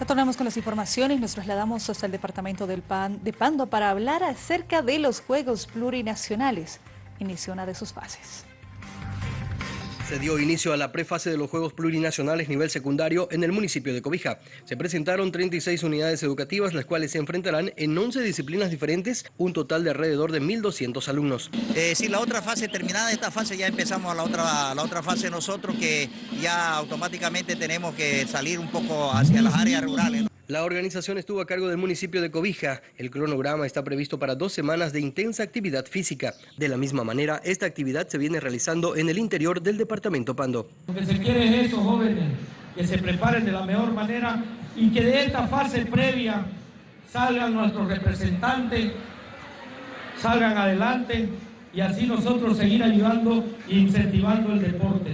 Retornamos con las informaciones, nos trasladamos hasta el departamento de Pando para hablar acerca de los Juegos Plurinacionales. Inició una de sus fases. Se dio inicio a la prefase de los Juegos Plurinacionales nivel secundario en el municipio de Cobija. Se presentaron 36 unidades educativas, las cuales se enfrentarán en 11 disciplinas diferentes, un total de alrededor de 1.200 alumnos. Eh, si la otra fase terminada, esta fase ya empezamos a la otra, la otra fase nosotros que ya automáticamente tenemos que salir un poco hacia las áreas rurales. La organización estuvo a cargo del municipio de Cobija. El cronograma está previsto para dos semanas de intensa actividad física. De la misma manera, esta actividad se viene realizando en el interior del departamento Pando. Lo que se quiere es eso, jóvenes, que se preparen de la mejor manera y que de esta fase previa salgan nuestros representantes, salgan adelante y así nosotros seguir ayudando e incentivando el deporte.